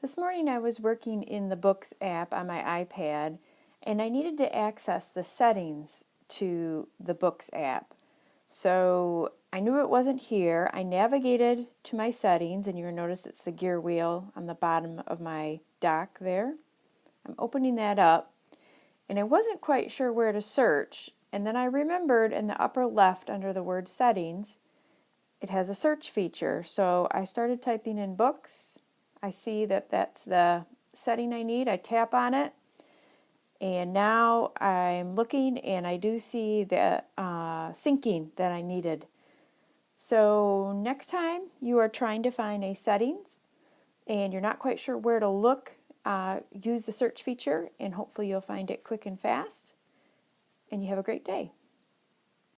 This morning I was working in the Books app on my iPad and I needed to access the settings to the Books app. So I knew it wasn't here. I navigated to my settings and you'll notice it's the gear wheel on the bottom of my dock there. I'm opening that up and I wasn't quite sure where to search and then I remembered in the upper left under the word settings it has a search feature so I started typing in books I see that that's the setting I need. I tap on it and now I'm looking and I do see the uh, syncing that I needed. So next time you are trying to find a settings and you're not quite sure where to look, uh, use the search feature and hopefully you'll find it quick and fast. And you have a great day.